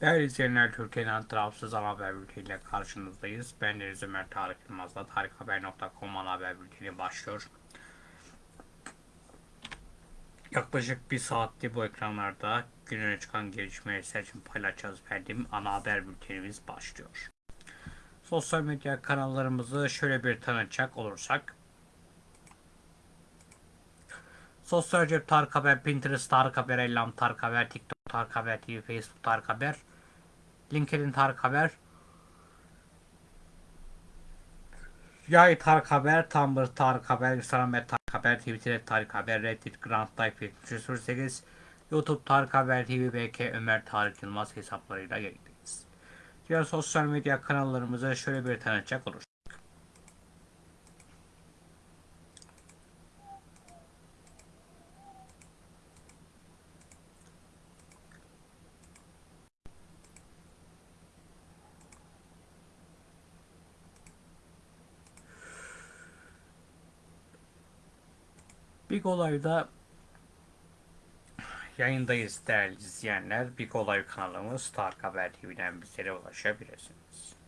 Değerli izleyenler, Türkiye'den tarafsız ana haber bülteniyle karşınızdayız. Ben Deniz Ömer Tarık Yılmaz'la tarikhaber.com ana haber bülteni başlıyor. Yaklaşık bir saatte bu ekranlarda gününe çıkan gelişmeleri için paylaşacağız efendim. Ana haber bültenimiz başlıyor. Sosyal medya kanallarımızı şöyle bir tanıtacak olursak. Sosyal cep Tarık Haber, Pinterest Tarık Haber, Ellam Tarık Haber, TikTok Tarık Haber TV, Facebook Tarık Haber, LinkedIn Tarık Haber, Yay Tarık Haber, Tumblr Tarık Haber, Instagram Tarık Haber, Twitter Tarık Haber, Reddit Grand Life 7308, YouTube Tarık Haber TV, BK Ömer Tarık Yılmaz hesaplarıyla yayındayız. Diğer sosyal medya kanallarımıza şöyle bir tanıtacak olursak. Big Olay'da yayındayız değerli izleyenler. Big Olay kanalımız Tarık Haber TV'den bizlere ulaşabilirsiniz.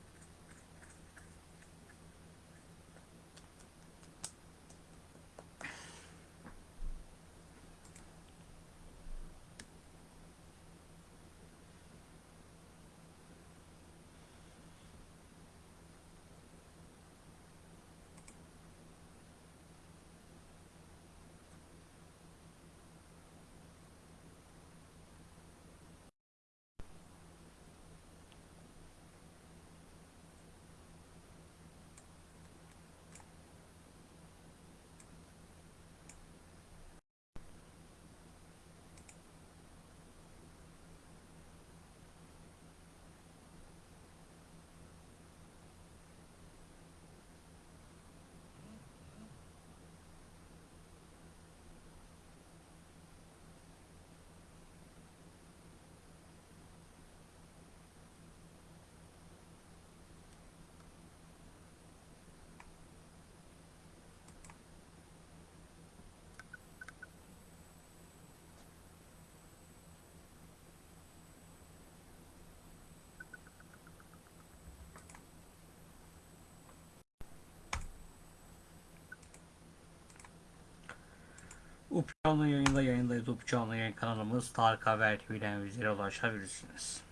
UP canlı yayında yayındayız. UP canlı yayın kanalımız Tarık Haber TV'den bizlere ulaşabilirsiniz.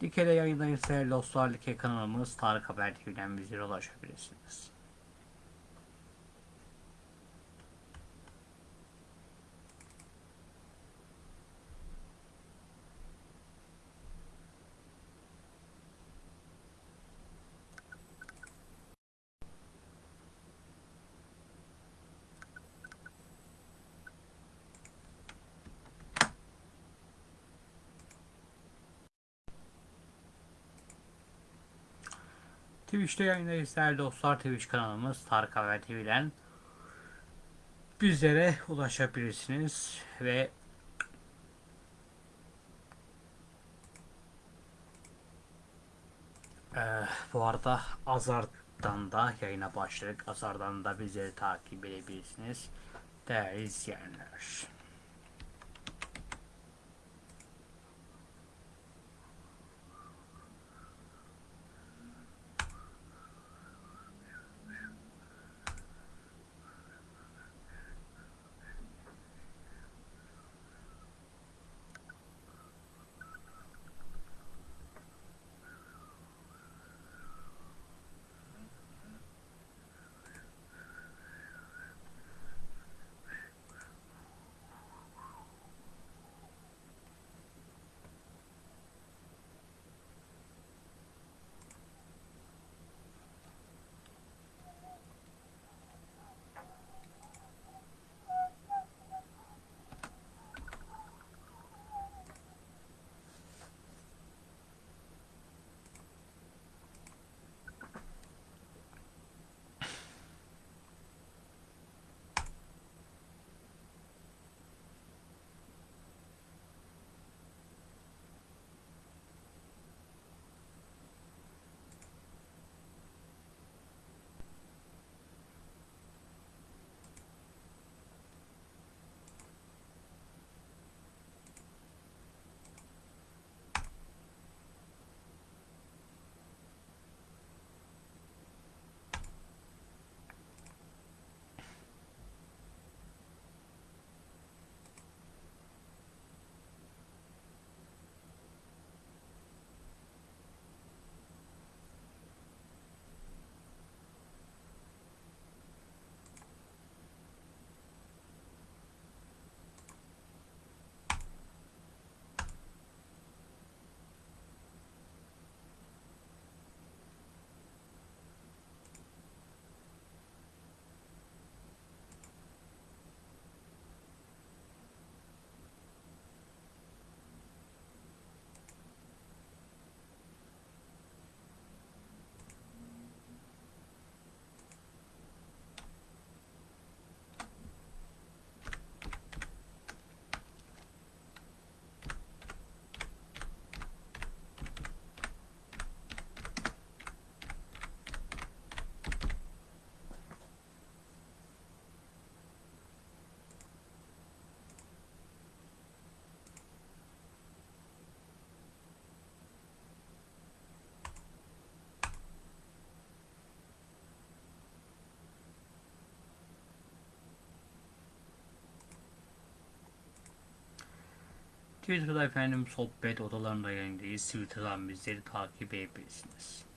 Dikele yayındayız dostlar. Dike kanalımız Tarık Haber TV'den bizlere ulaşabilirsiniz. Twitch'te yayındayız değerli dostlar. Twitch kanalımız Tarık Haber TV'den bizlere ulaşabilirsiniz ve Ee, bu arada Azar'dan da yayına başladık. Azar'dan da bizleri takip edebilirsiniz. Değerli izleyenler. Twitter'da efendim sohbet odalarında yayındayız. Twitter'dan bizleri takip edebilirsiniz.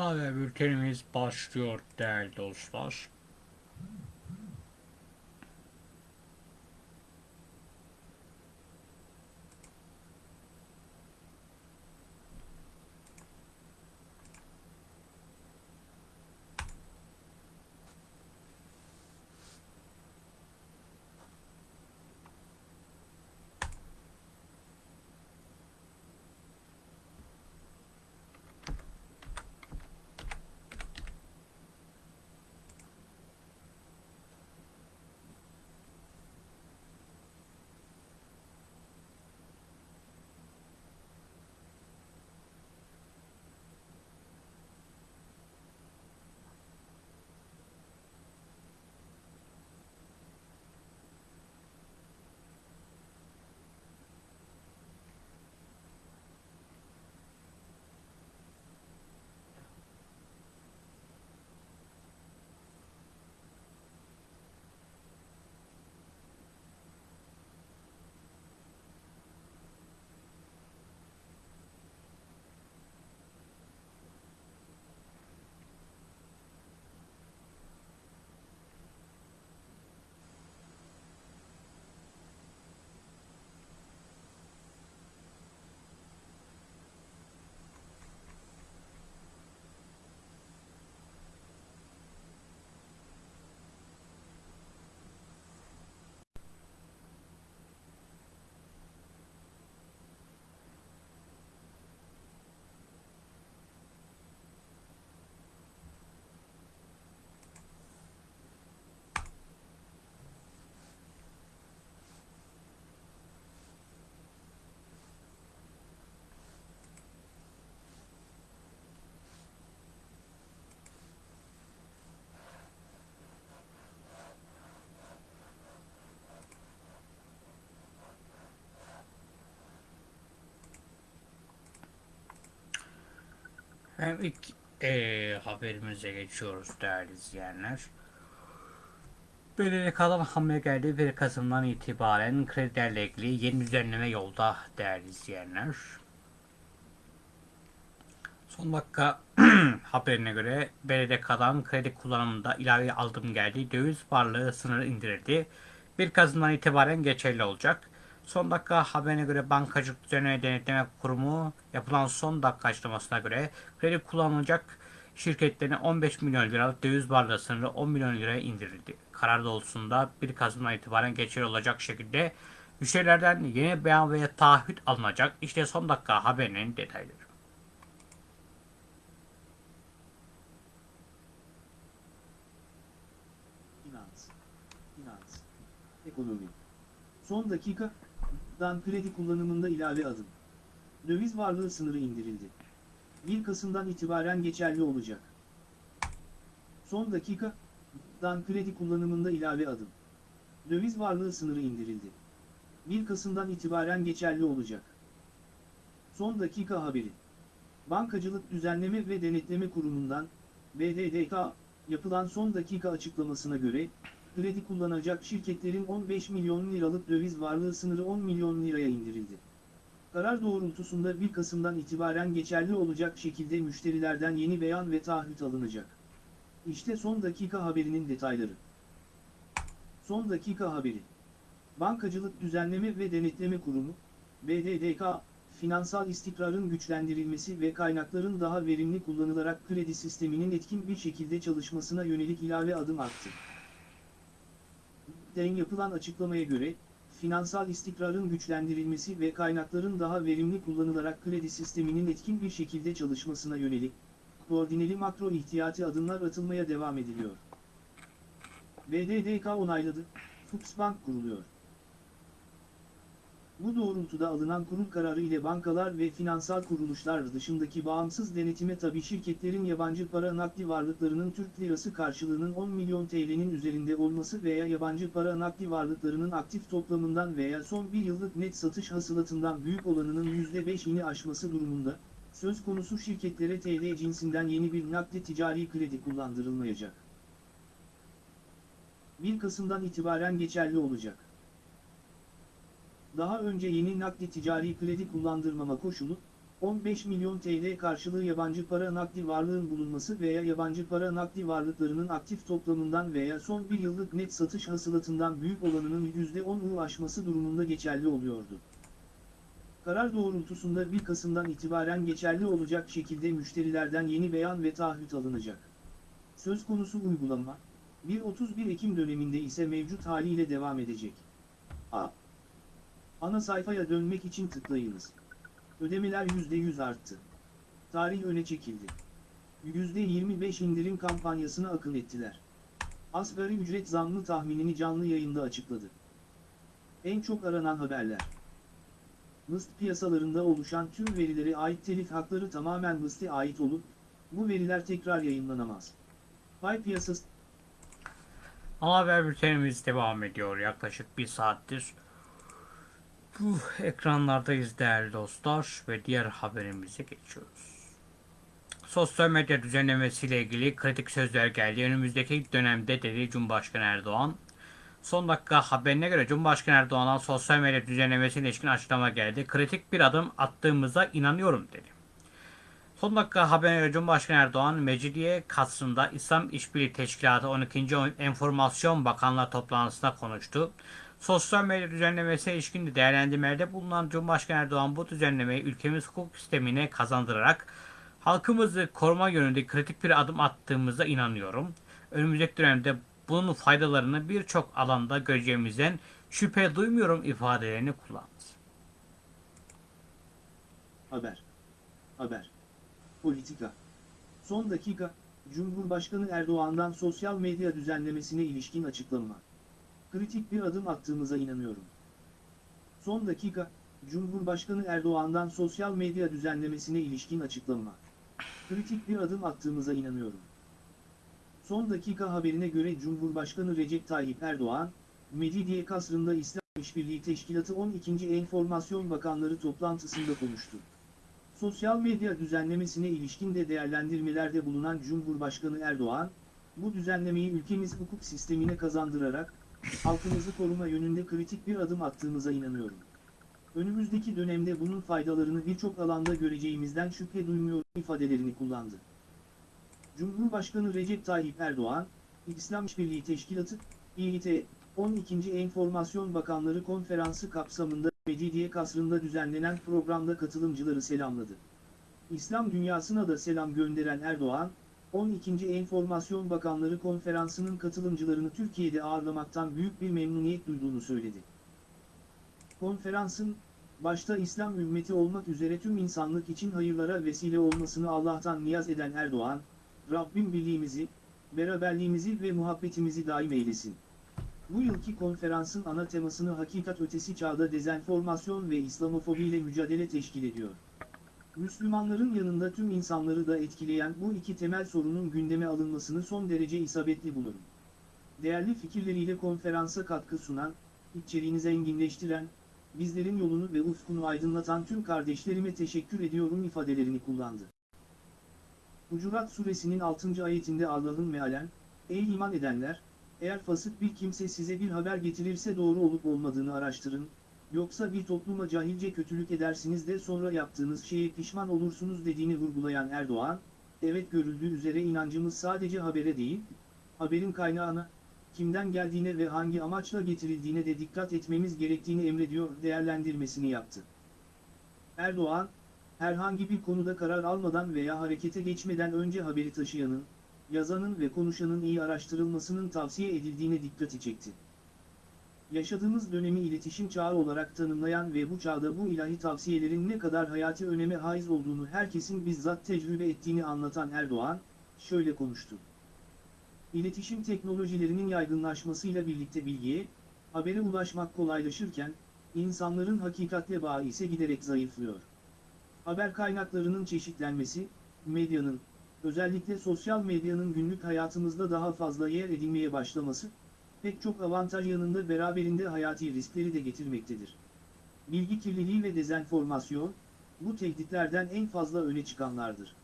Haber bültenimiz başlıyor değerli dostlar. Hem ilk eee, haberimize geçiyoruz değerli izleyenler. Belirli kalan hamle geldi 1 Kasım'dan itibaren kredilerle ilgili yeni düzenleme yolda değerli izleyenler. Son dakika haberine göre belirli kalan kredi kullanımında ilave aldım geldi. Döviz varlığı sınırı indirildi. 1 Kasım'dan itibaren geçerli olacak. Son dakika haberine göre Bankacılık Düzenleme Denetleme Kurumu yapılan son dakika açıklamasına göre kredi kullanılacak şirketlerin 15 milyon liralık döviz varlığı sınırı 10 milyon liraya indirildi. Karar doğrultusunda 1 Kasım'dan itibaren geçerli olacak şekilde müşterilerden yeni beyan veya taahhüt alınacak. İşte son dakika haberinin detayları. Finans, finans, ekonomi. Son dakikadan kredi kullanımında ilave adım. Döviz varlığı sınırı indirildi. 1 Kasım'dan itibaren geçerli olacak. Son dakikadan kredi kullanımında ilave adım. Döviz varlığı sınırı indirildi. 1 Kasım'dan itibaren geçerli olacak. Son dakika haberi. Bankacılık Düzenleme ve Denetleme Kurumu'ndan, BDDK, yapılan son dakika açıklamasına göre, kredi kullanacak şirketlerin 15 milyon liralık döviz varlığı sınırı 10 milyon liraya indirildi. Karar doğrultusunda 1 Kasım'dan itibaren geçerli olacak şekilde müşterilerden yeni beyan ve taahhüt alınacak. İşte son dakika haberinin detayları. Son dakika haberi. Bankacılık Düzenleme ve Denetleme Kurumu, BDDK, finansal istikrarın güçlendirilmesi ve kaynakların daha verimli kullanılarak kredi sisteminin etkin bir şekilde çalışmasına yönelik ilave adım attı. Den yapılan açıklamaya göre, finansal istikrarın güçlendirilmesi ve kaynakların daha verimli kullanılarak kredi sisteminin etkin bir şekilde çalışmasına yönelik, koordineli makro ihtiyati adımlar atılmaya devam ediliyor. BDDK onayladı, Fuchsbank kuruluyor. Bu doğrultuda alınan kurul kararı ile bankalar ve finansal kuruluşlar dışındaki bağımsız denetime tabi şirketlerin yabancı para nakdi varlıklarının Türk lirası karşılığının 10 milyon TL'nin üzerinde olması veya yabancı para nakdi varlıklarının aktif toplamından veya son bir yıllık net satış hasılatından büyük olanının %5'ini aşması durumunda, söz konusu şirketlere TL cinsinden yeni bir nakdi ticari kredi kullandırılmayacak. 1 Kasım'dan itibaren geçerli olacak. Daha önce yeni nakdi ticari kredi kullandırmama koşulu, 15 milyon TL karşılığı yabancı para nakdi varlığın bulunması veya yabancı para nakdi varlıklarının aktif toplamından veya son bir yıllık net satış hasılatından büyük olanının %10'u aşması durumunda geçerli oluyordu. Karar doğrultusunda 1 Kasım'dan itibaren geçerli olacak şekilde müşterilerden yeni beyan ve taahhüt alınacak. Söz konusu uygulama, 1-31 Ekim döneminde ise mevcut haliyle devam edecek. A. Ana sayfaya dönmek için tıklayınız. Ödemeler %100 arttı. Tarih öne çekildi. %25 indirim kampanyasına akıl ettiler. Asgari ücret zammı tahminini canlı yayında açıkladı. En çok aranan haberler. Mıst piyasalarında oluşan tüm verilere ait telif hakları tamamen Mıst'e ait olup, bu veriler tekrar yayınlanamaz. Pay piyasası Ana haber bültenimiz devam ediyor yaklaşık bir saattir. Bu ekranlardayız değerli dostlar ve diğer haberimize geçiyoruz. Sosyal medya düzenlemesiyle ilgili kritik sözler geldi. Önümüzdeki dönemde dedi Cumhurbaşkanı Erdoğan. Son dakika haberine göre Cumhurbaşkanı Erdoğan'dan sosyal medya düzenlemesiyle ilişkin açıklama geldi. Kritik bir adım attığımıza inanıyorum dedi. Son dakika haberine göre Cumhurbaşkanı Erdoğan, Mecidiye Kasrı'nda İslam İşbirliği Teşkilatı 12. Enformasyon Bakanlığı toplantısında konuştu. Sosyal medya düzenlemesi ilişkin değerlendirmelerde bulunan Cumhurbaşkanı Erdoğan bu düzenlemeyi ülkemiz hukuk sistemine kazandırarak halkımızı koruma yönünde kritik bir adım attığımıza inanıyorum. Önümüzdeki dönemde bunun faydalarını birçok alanda göreceğimizden şüphe duymuyorum ifadelerini kullandı. Haber. Haber. Politika. Son dakika, Cumhurbaşkanı Erdoğan'dan sosyal medya düzenlemesine ilişkin açıklama. Kritik bir adım attığımıza inanıyorum. Son dakika, Cumhurbaşkanı Erdoğan'dan sosyal medya düzenlemesine ilişkin açıklama. Kritik bir adım attığımıza inanıyorum. Son dakika haberine göre Cumhurbaşkanı Recep Tayyip Erdoğan, Mecidiye Kasrı'nda İslam İşbirliği Teşkilatı 12. Enformasyon Bakanları toplantısında konuştu. Sosyal medya düzenlemesine ilişkin de değerlendirmelerde bulunan Cumhurbaşkanı Erdoğan, bu düzenlemeyi ülkemiz hukuk sistemine kazandırarak, halkımızı koruma yönünde kritik bir adım attığımıza inanıyorum. Önümüzdeki dönemde bunun faydalarını birçok alanda göreceğimizden şüphe duymuyorum ifadelerini kullandı. Cumhurbaşkanı Recep Tayyip Erdoğan, İslam İşbirliği Teşkilatı, İİT, 12. Enformasyon Bakanları Konferansı kapsamında Mecidiye Kasrı'nda düzenlenen programda katılımcıları selamladı. İslam dünyasına da selam gönderen Erdoğan, 12. Enformasyon Bakanları Konferansı'nın katılımcılarını Türkiye'de ağırlamaktan büyük bir memnuniyet duyduğunu söyledi. Konferansın, başta İslam ümmeti olmak üzere tüm insanlık için hayırlara vesile olmasını Allah'tan niyaz eden Erdoğan, Rabbim birliğimizi, beraberliğimizi ve muhabbetimizi daim eylesin. Bu yılki konferansın ana temasını hakikat ötesi çağda dezenformasyon ve İslamofobiyle mücadele teşkil ediyor. Müslümanların yanında tüm insanları da etkileyen bu iki temel sorunun gündeme alınmasını son derece isabetli bulurum. Değerli fikirleriyle konferansa katkı sunan, içeriğini zenginleştiren, bizlerin yolunu ve ufkunu aydınlatan tüm kardeşlerime teşekkür ediyorum ifadelerini kullandı. Hucurat suresinin 6. ayetinde Allah'ın mealen, Ey iman edenler, eğer fasık bir kimse size bir haber getirirse doğru olup olmadığını araştırın, yoksa bir topluma cahilce kötülük edersiniz de sonra yaptığınız şeye pişman olursunuz dediğini vurgulayan Erdoğan, evet görüldüğü üzere inancımız sadece habere değil, haberin kaynağına, kimden geldiğine ve hangi amaçla getirildiğine de dikkat etmemiz gerektiğini emrediyor değerlendirmesini yaptı. Erdoğan, herhangi bir konuda karar almadan veya harekete geçmeden önce haberi taşıyanın, yazanın ve konuşanın iyi araştırılmasının tavsiye edildiğine dikkati çekti. Yaşadığımız dönemi iletişim çağı olarak tanımlayan ve bu çağda bu ilahi tavsiyelerin ne kadar hayati öneme haiz olduğunu herkesin bizzat tecrübe ettiğini anlatan Erdoğan, şöyle konuştu. İletişim teknolojilerinin yaygınlaşmasıyla birlikte bilgiye, habere ulaşmak kolaylaşırken, insanların hakikatle bağı ise giderek zayıflıyor. Haber kaynaklarının çeşitlenmesi, medyanın, özellikle sosyal medyanın günlük hayatımızda daha fazla yer edinmeye başlaması, pek çok avantaj yanında beraberinde hayati riskleri de getirmektedir. Bilgi kirliliği ve dezenformasyon, bu tehditlerden en fazla öne çıkanlardır.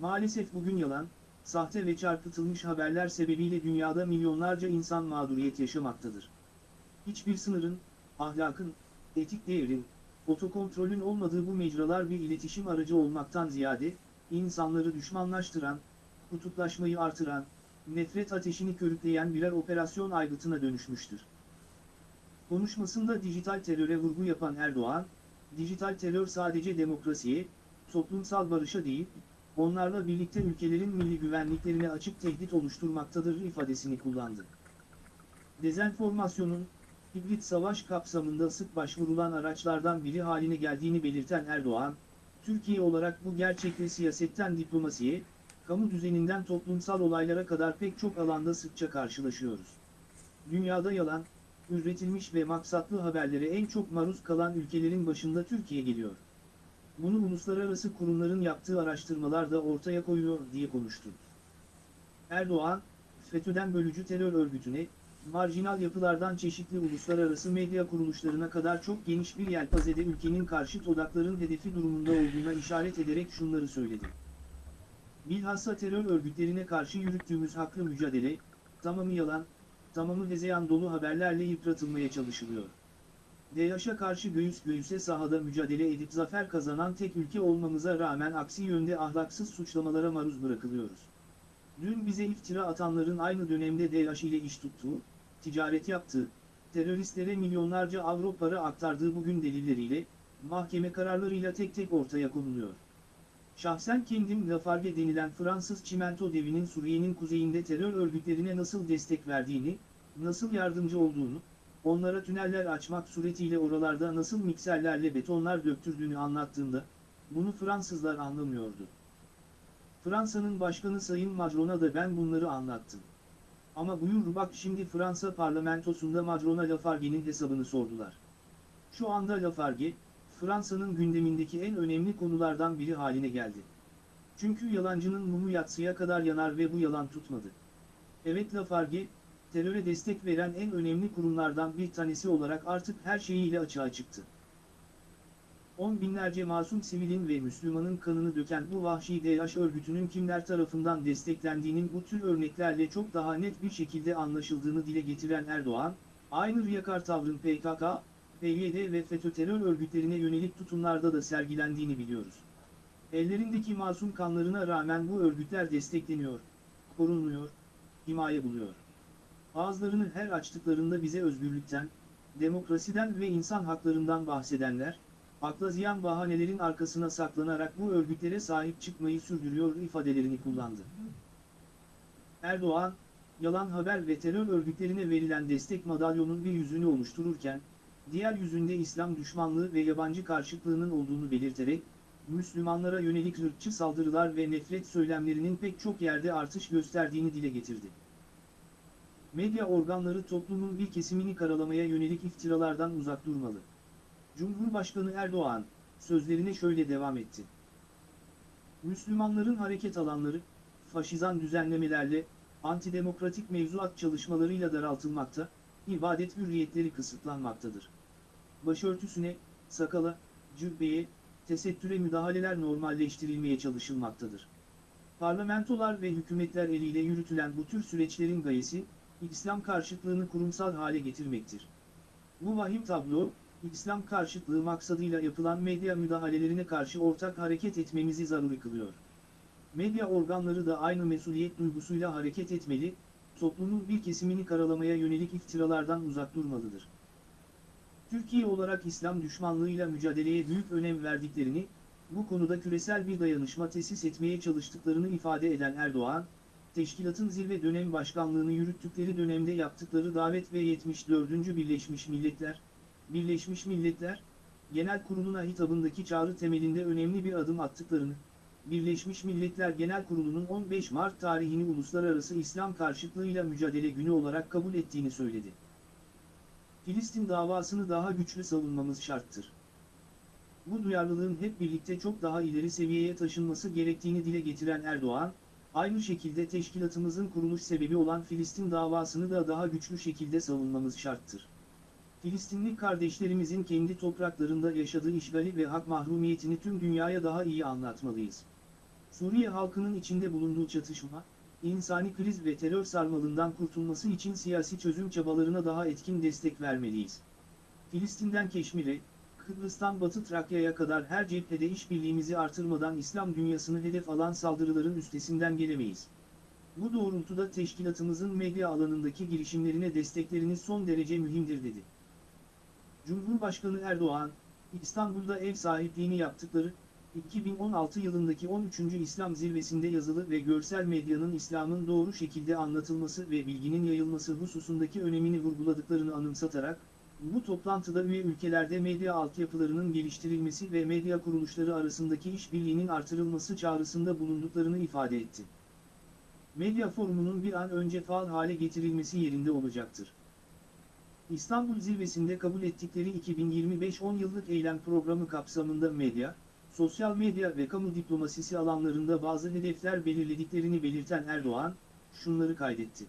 Maalesef bugün yalan, sahte ve çarpıtılmış haberler sebebiyle dünyada milyonlarca insan mağduriyet yaşamaktadır. Hiçbir sınırın, ahlakın, etik değerin, otokontrolün olmadığı bu mecralar bir iletişim aracı olmaktan ziyade, insanları düşmanlaştıran, kutuplaşmayı artıran, nefret ateşini körükleyen birer operasyon aygıtına dönüşmüştür. Konuşmasında dijital teröre vurgu yapan Erdoğan, dijital terör sadece demokrasiye, toplumsal barışa değil, onlarla birlikte ülkelerin milli güvenliklerine açık tehdit oluşturmaktadır ifadesini kullandı. Dezenformasyonun, hibrit savaş kapsamında sık başvurulan araçlardan biri haline geldiğini belirten Erdoğan, Türkiye olarak bu gerçekle siyasetten diplomasiye, kamu düzeninden toplumsal olaylara kadar pek çok alanda sıkça karşılaşıyoruz. Dünyada yalan, üretilmiş ve maksatlı haberlere en çok maruz kalan ülkelerin başında Türkiye geliyor. Bunu uluslararası kurumların yaptığı araştırmalar da ortaya koyuyor diye konuştu. Erdoğan, FETÖ'den bölücü terör örgütüne, marjinal yapılardan çeşitli uluslararası medya kuruluşlarına kadar çok geniş bir yelpazede ülkenin karşıt odakların hedefi durumunda olduğuna işaret ederek şunları söyledi. Bilhassa terör örgütlerine karşı yürüttüğümüz haklı mücadele, tamamı yalan, tamamı hezeyan dolu haberlerle yıpratılmaya çalışılıyor. DAEŞ'e karşı göğüs göğüse sahada mücadele edip zafer kazanan tek ülke olmamıza rağmen aksi yönde ahlaksız suçlamalara maruz bırakılıyoruz. Dün bize iftira atanların aynı dönemde DAEŞ ile iş tuttuğu, ticaret yaptığı, teröristlere milyonlarca avro para aktardığı bugün delilleriyle, mahkeme kararlarıyla tek tek ortaya konuluyor. Şahsen kendim Lafarge denilen Fransız çimento devinin Suriye'nin kuzeyinde terör örgütlerine nasıl destek verdiğini, nasıl yardımcı olduğunu, onlara tüneller açmak suretiyle oralarda nasıl mikserlerle betonlar döktürdüğünü anlattığında, bunu Fransızlar anlamıyordu. Fransa'nın başkanı Sayın Macron'a da ben bunları anlattım. Ama buyur bak şimdi Fransa parlamentosunda Macron'a Lafarge'nin hesabını sordular. Şu anda Lafarge, Fransa'nın gündemindeki en önemli konulardan biri haline geldi. Çünkü yalancının mumu yatsıya kadar yanar ve bu yalan tutmadı. Evet Lafarge, teröre destek veren en önemli kurumlardan bir tanesi olarak artık her şeyiyle açığa çıktı. On binlerce masum sivilin ve Müslümanın kanını döken bu vahşi DH örgütünün kimler tarafından desteklendiğinin bu tür örneklerle çok daha net bir şekilde anlaşıldığını dile getiren Erdoğan, aynı riyakar tavrın PKK, PYD ve FETÖ terör örgütlerine yönelik tutumlarda da sergilendiğini biliyoruz. Ellerindeki masum kanlarına rağmen bu örgütler destekleniyor, korunmuyor, himaye buluyor. Ağızlarını her açtıklarında bize özgürlükten, demokrasiden ve insan haklarından bahsedenler, akla ziyan bahanelerin arkasına saklanarak bu örgütlere sahip çıkmayı sürdürüyor ifadelerini kullandı. Erdoğan, yalan haber ve terör örgütlerine verilen destek madalyonun bir yüzünü oluştururken, diğer yüzünde İslam düşmanlığı ve yabancı karşıtlığının olduğunu belirterek, Müslümanlara yönelik ırkçı saldırılar ve nefret söylemlerinin pek çok yerde artış gösterdiğini dile getirdi. Medya organları toplumun bir kesimini karalamaya yönelik iftiralardan uzak durmalı. Cumhurbaşkanı Erdoğan, sözlerine şöyle devam etti. Müslümanların hareket alanları, faşizan düzenlemelerle, antidemokratik mevzuat çalışmalarıyla daraltılmakta, ibadet hürriyetleri kısıtlanmaktadır. Başörtüsüne, sakala, cübbeye, tesettüre müdahaleler normalleştirilmeye çalışılmaktadır. Parlamentolar ve hükümetler eliyle yürütülen bu tür süreçlerin gayesi, İslam karşıtlığını kurumsal hale getirmektir. Bu vahim tablo, İslam karşıtlığı maksadıyla yapılan medya müdahalelerine karşı ortak hareket etmemizi zaruri kılıyor. Medya organları da aynı mesuliyet duygusuyla hareket etmeli, toplumun bir kesimini karalamaya yönelik iftiralardan uzak durmalıdır. Türkiye olarak İslam düşmanlığıyla mücadeleye büyük önem verdiklerini, bu konuda küresel bir dayanışma tesis etmeye çalıştıklarını ifade eden Erdoğan, teşkilatın zirve dönem başkanlığını yürüttükleri dönemde yaptıkları davet ve 74. Birleşmiş Milletler, Birleşmiş Milletler, Genel Kurulu'na hitabındaki çağrı temelinde önemli bir adım attıklarını, Birleşmiş Milletler Genel Kurulu'nun 15 Mart tarihini Uluslararası İslam karşıtlığıyla mücadele günü olarak kabul ettiğini söyledi. Filistin davasını daha güçlü savunmamız şarttır. Bu duyarlılığın hep birlikte çok daha ileri seviyeye taşınması gerektiğini dile getiren Erdoğan, aynı şekilde teşkilatımızın kuruluş sebebi olan Filistin davasını da daha güçlü şekilde savunmamız şarttır. Filistinli kardeşlerimizin kendi topraklarında yaşadığı işgali ve hak mahrumiyetini tüm dünyaya daha iyi anlatmalıyız. Suriye halkının içinde bulunduğu çatışma, insani kriz ve terör sarmalından kurtulması için siyasi çözüm çabalarına daha etkin destek vermeliyiz. Filistin'den Keşmir'e, Kıbrıs'tan Batı Trakya'ya kadar her cephede işbirliğimizi artırmadan İslam dünyasını hedef alan saldırıların üstesinden gelemeyiz. Bu doğrultuda teşkilatımızın medya alanındaki girişimlerine destekleriniz son derece mühimdir dedi. Cumhurbaşkanı Erdoğan, İstanbul'da ev sahipliğini yaptıkları, 2016 yılındaki 13. İslam zirvesinde yazılı ve görsel medyanın İslam'ın doğru şekilde anlatılması ve bilginin yayılması hususundaki önemini vurguladıklarını anımsatarak, bu toplantıda üye ülkelerde medya altyapılarının geliştirilmesi ve medya kuruluşları arasındaki işbirliğinin artırılması çağrısında bulunduklarını ifade etti. Medya forumunun bir an önce faal hale getirilmesi yerinde olacaktır. İstanbul Zirvesi'nde kabul ettikleri 2025 10 yıllık eylem programı kapsamında medya, sosyal medya ve kamu diplomasisi alanlarında bazı hedefler belirlediklerini belirten Erdoğan, şunları kaydetti.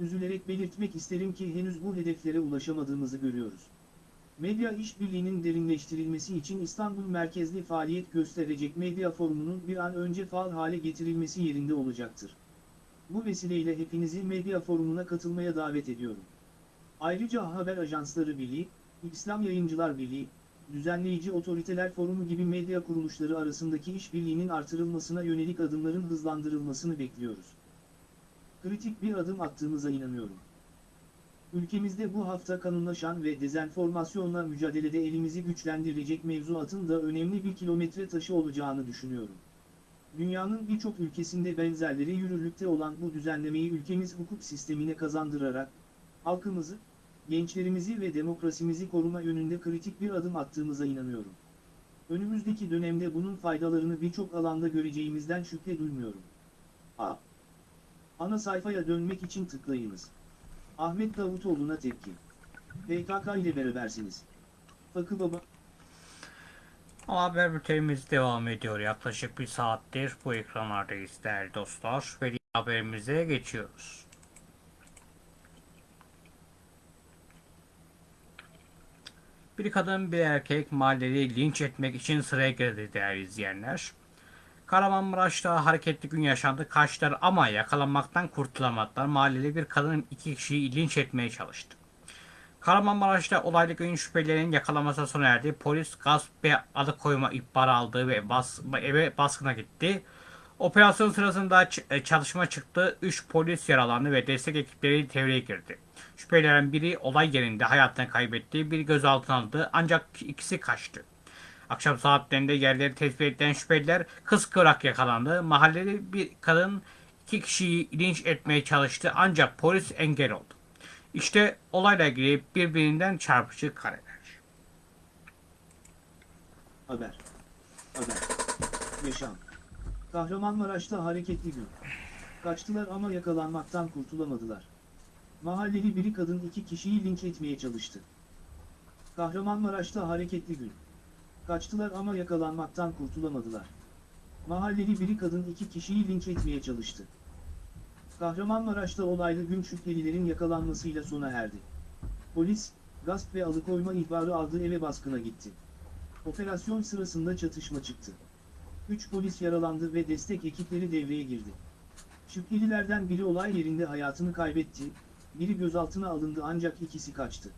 Üzülerek belirtmek isterim ki henüz bu hedeflere ulaşamadığımızı görüyoruz. Medya işbirliğinin derinleştirilmesi için İstanbul merkezli faaliyet gösterecek medya forumunun bir an önce faal hale getirilmesi yerinde olacaktır. Bu vesileyle hepinizi medya forumuna katılmaya davet ediyorum. Ayrıca Haber Ajansları Birliği, İslam Yayıncılar Birliği, Düzenleyici Otoriteler Forumu gibi medya kuruluşları arasındaki işbirliğinin artırılmasına yönelik adımların hızlandırılmasını bekliyoruz. Kritik bir adım attığımıza inanıyorum. Ülkemizde bu hafta kanunlaşan ve dezenformasyonla mücadelede elimizi güçlendirecek mevzuatın da önemli bir kilometre taşı olacağını düşünüyorum. Dünyanın birçok ülkesinde benzerleri yürürlükte olan bu düzenlemeyi ülkemiz hukuk sistemine kazandırarak, halkımızı, gençlerimizi ve demokrasimizi koruma yönünde kritik bir adım attığımıza inanıyorum. Önümüzdeki dönemde bunun faydalarını birçok alanda göreceğimizden şüphe duymuyorum. A. Ana sayfaya dönmek için tıklayınız. Ahmet Davutoğlu'na tepki. PKK ile berabersiniz. Fakı Baba, Haber bültenimiz devam ediyor. Yaklaşık bir saattir bu ekranlardayız değerli dostlar. Ve haberimize geçiyoruz. Bir kadın bir erkek mahalleli linç etmek için sıraya girdi değerli izleyenler. Kahramanmaraş'ta hareketli gün yaşandı. Kaçtılar ama yakalanmaktan kurtulamadılar. Mahalleli bir kadın iki kişiyi linç etmeye çalıştı. Kahramanmaraş'ta olaylı gün şüphelilerin yakalanmasına sona erdi. Polis gasp ve alıkoyma ihbarı aldı ve bas, eve baskına gitti. Operasyon sırasında e, çatışma çıktı. 3 polis yaralandı ve destek ekipleri devreye girdi. Şüphelilerin biri olay yerinde hayatını kaybetti. Biri gözaltına alındı ancak ikisi kaçtı. Akşam saatlerinde yerleri tespit edilen şüpheliler kıskırak yakalandı. Mahalleli bir kadın iki kişiyi linç etmeye çalıştı ancak polis engel oldu. İşte olayla ilgili birbirinden çarpıcı kareler. Haber. Haber. Yaşam. Kahramanmaraş'ta hareketli gün. Kaçtılar ama yakalanmaktan kurtulamadılar. Mahalleli biri kadın iki kişiyi linç etmeye çalıştı. Kahramanmaraş'ta hareketli gün. Kaçtılar ama yakalanmaktan kurtulamadılar. Mahalleli biri kadın iki kişiyi linç etmeye çalıştı. Kahramanmaraş'ta olaylı gün şüphelilerin yakalanmasıyla sona erdi. Polis, gasp ve alıkoyma ihbarı aldığı eve baskına gitti. Operasyon sırasında çatışma çıktı. 3 polis yaralandı ve destek ekipleri devreye girdi. Şüphelilerden biri olay yerinde hayatını kaybetti, biri gözaltına alındı ancak ikisi kaçtı.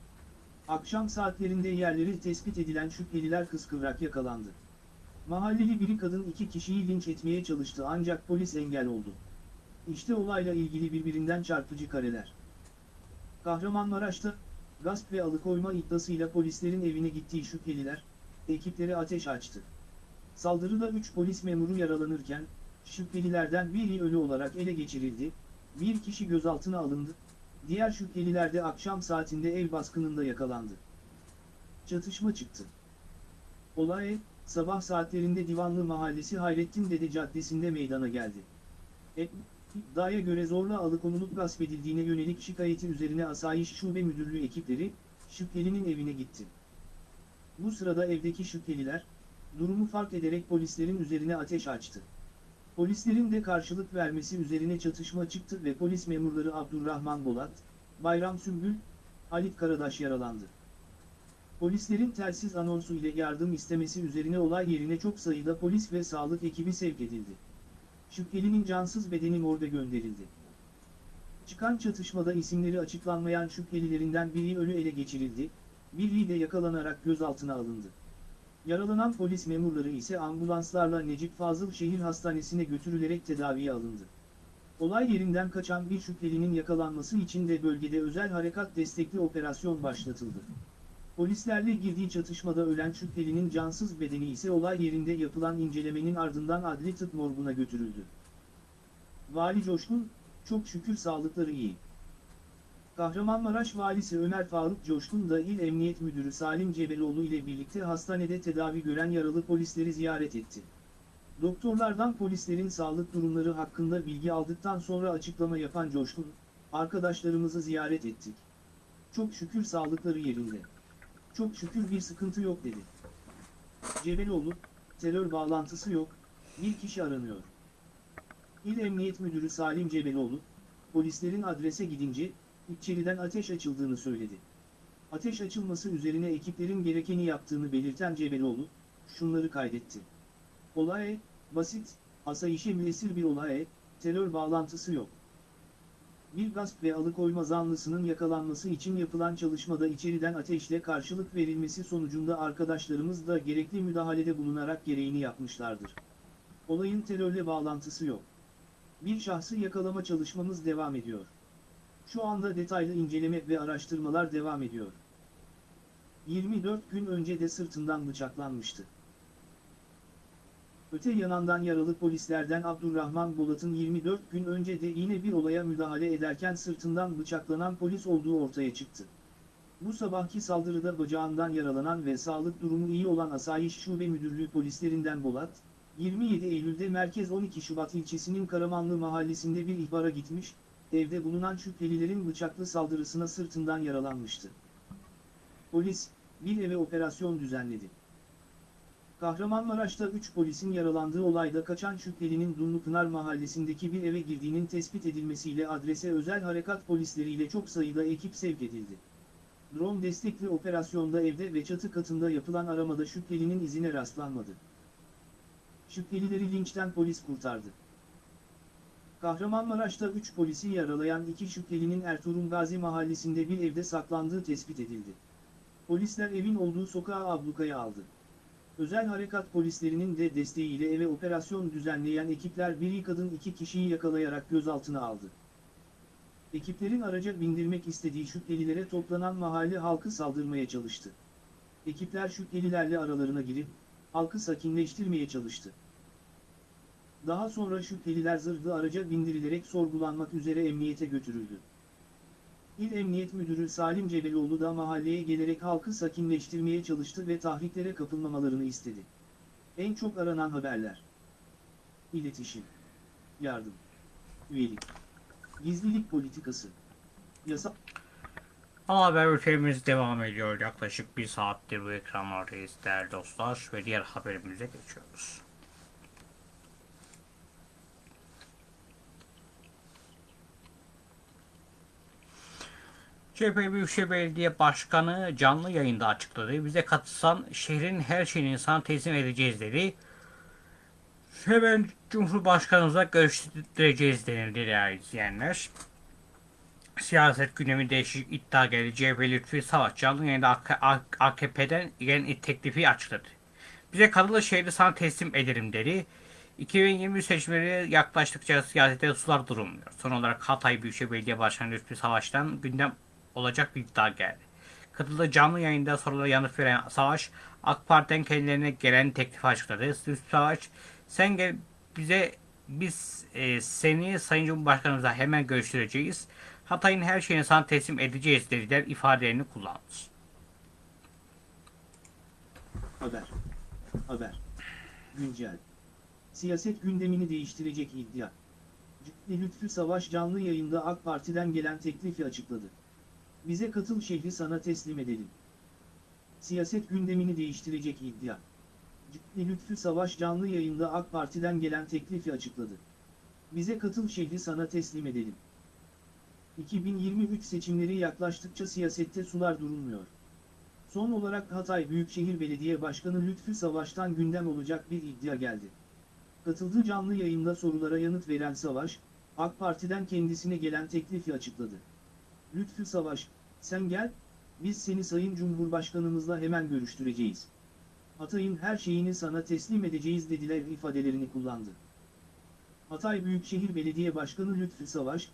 Akşam saatlerinde yerleri tespit edilen şüpheliler kıskıvrak yakalandı. Mahalleli biri kadın iki kişiyi linç etmeye çalıştı ancak polis engel oldu. İşte olayla ilgili birbirinden çarpıcı kareler. Kahramanmaraş'ta, gasp ve alıkoyma iddiasıyla polislerin evine gittiği şüpheliler, ekipleri ateş açtı. Saldırıda 3 polis memuru yaralanırken, şüphelilerden biri ölü olarak ele geçirildi, bir kişi gözaltına alındı, diğer şüpheliler de akşam saatinde ev baskınında yakalandı. Çatışma çıktı. Olay, sabah saatlerinde Divanlı Mahallesi Hayrettin Dede Caddesi'nde meydana geldi. İddiaya göre zorla alıkonulup gasp edildiğine yönelik şikayeti üzerine Asayiş Şube Müdürlüğü ekipleri, şüphelinin evine gitti. Bu sırada evdeki şüpheliler, durumu fark ederek polislerin üzerine ateş açtı. Polislerin de karşılık vermesi üzerine çatışma çıktı ve polis memurları Abdurrahman Bolat, Bayram Sümbül, Halit Karadaş yaralandı. Polislerin telsiz anonsu ile yardım istemesi üzerine olay yerine çok sayıda polis ve sağlık ekibi sevk edildi. Şüphelinin cansız bedeni morga gönderildi. Çıkan çatışmada isimleri açıklanmayan şüphelilerinden biri ölü ele geçirildi, biri de yakalanarak gözaltına alındı. Yaralanan polis memurları ise ambulanslarla Necip Fazıl Şehir Hastanesi'ne götürülerek tedaviye alındı. Olay yerinden kaçan bir şüphelinin yakalanması için de bölgede özel harekat destekli operasyon başlatıldı. Polislerle girdiği çatışmada ölen şüphelinin cansız bedeni ise olay yerinde yapılan incelemenin ardından adli tıp morguna götürüldü. Vali Coşkun, çok şükür sağlıkları iyi. Kahramanmaraş Valisi Ömer Faruk Coşkun da İl Emniyet Müdürü Salim Cebeloğlu ile birlikte hastanede tedavi gören yaralı polisleri ziyaret etti. Doktorlardan polislerin sağlık durumları hakkında bilgi aldıktan sonra açıklama yapan Coşkun, arkadaşlarımızı ziyaret ettik. Çok şükür sağlıkları yerinde. Çok şükür bir sıkıntı yok dedi. Cebeloğlu, terör bağlantısı yok, bir kişi aranıyor. İl Emniyet Müdürü Salim Cebeloğlu, polislerin adrese gidince, içeriden ateş açıldığını söyledi. Ateş açılması üzerine ekiplerin gerekeni yaptığını belirten Cebeloğlu, şunları kaydetti. Olay, basit, asayişe müessir bir olay, terör bağlantısı yok. Bir gasp ve alıkoyma zanlısının yakalanması için yapılan çalışmada içeriden ateşle karşılık verilmesi sonucunda arkadaşlarımız da gerekli müdahalede bulunarak gereğini yapmışlardır. Olayın terörle bağlantısı yok. Bir şahsı yakalama çalışmamız devam ediyor. Şu anda detaylı inceleme ve araştırmalar devam ediyor. 24 gün önce de sırtından bıçaklanmıştı. Öte yanından yaralı polislerden Abdurrahman Bolat'ın 24 gün önce de yine bir olaya müdahale ederken sırtından bıçaklanan polis olduğu ortaya çıktı. Bu sabahki saldırıda bacağından yaralanan ve sağlık durumu iyi olan Asayiş Şube Müdürlüğü polislerinden Bolat, 27 Eylül'de Merkez 12 Şubat ilçesinin Karamanlı mahallesinde bir ihbara gitmiş, evde bulunan şüphelilerin bıçaklı saldırısına sırtından yaralanmıştı. Polis, bir eve operasyon düzenledi. Kahramanmaraş'ta 3 polisin yaralandığı olayda kaçan şüphelinin Dumlupınar mahallesindeki bir eve girdiğinin tespit edilmesiyle adrese özel harekat polisleriyle çok sayıda ekip sevk edildi. Drone destekli operasyonda evde ve çatı katında yapılan aramada şüphelinin izine rastlanmadı. Şüphelileri linçten polis kurtardı. Kahramanmaraş'ta 3 polisi yaralayan iki şüphelinin Ertuğrul Gazi mahallesinde bir evde saklandığı tespit edildi. Polisler evin olduğu sokağa ablukaya aldı. Özel harekat polislerinin de desteğiyle eve operasyon düzenleyen ekipler biri kadın iki kişiyi yakalayarak gözaltına aldı. Ekiplerin araca bindirmek istediği şüphelilere toplanan mahalle halkı saldırmaya çalıştı. Ekipler şüphelilerle aralarına girip, halkı sakinleştirmeye çalıştı. Daha sonra şüpheliler zırhlı araca bindirilerek sorgulanmak üzere emniyete götürüldü. İl Emniyet Müdürü Salim Cebeloğlu da mahalleye gelerek halkı sakinleştirmeye çalıştı ve tahriklere kapılmamalarını istedi. En çok aranan haberler. İletişim. Yardım. Üyelik. Gizlilik politikası. Yasa... Ana haber ülkemiz devam ediyor. Yaklaşık bir saattir bu ekranlardayız değerli dostlar ve diğer haberimize geçiyoruz. CHP Büyükşehir Belediye Başkanı canlı yayında açıkladı. Bize katılsan şehrin her şeyini sana teslim edeceğiz dedi. Hemen Cumhurbaşkanımıza görüştüreceğiz denildi değerli izleyenler. Siyaset gündemi değişik iddia geldi. CHP Lütfi Savaş canlı yayında AKP'den gelen teklifi açıkladı. Bize katılı şehri sana teslim ederim dedi. 2023 seçimleri yaklaştıkça siyasete sular durulmuyor. Son olarak Hatay Büyükşehir Belediye Başkanı Lütfi Savaş'tan gündem olacak bir iddia geldi. Katıldığı canlı yayında sorulara yanıt veren Savaş, AK Parti'den kendilerine gelen teklifi açıkladı. Savaş, sen gel bize biz e, seni Sayın Cumhurbaşkanımıza hemen görüştüreceğiz. Hatay'ın her şeyini sana teslim edeceğiz dediler ifadelerini kullandı. Haber. Haber. Güncel. Siyaset gündemini değiştirecek iddia. Lütfü Savaş canlı yayında AK Parti'den gelen teklifi açıkladı. Bize katıl şehri sana teslim edelim. Siyaset gündemini değiştirecek iddia. Ciddi Lütfü Savaş canlı yayında AK Parti'den gelen teklifi açıkladı. Bize katıl şehri sana teslim edelim. 2023 seçimleri yaklaştıkça siyasette sular durulmuyor. Son olarak Hatay Büyükşehir Belediye Başkanı Lütfü Savaş'tan gündem olacak bir iddia geldi. Katıldığı canlı yayında sorulara yanıt veren Savaş, AK Parti'den kendisine gelen teklifi açıkladı. Lütfü Savaş, sen gel, Biz seni Sayın Cumhurbaşkanımızla hemen görüştüreceğiz. Hatay'ın her şeyini sana teslim edeceğiz dediler ifadelerini kullandı. Hatay Büyükşehir Belediye Başkanı Lütfü Savaş,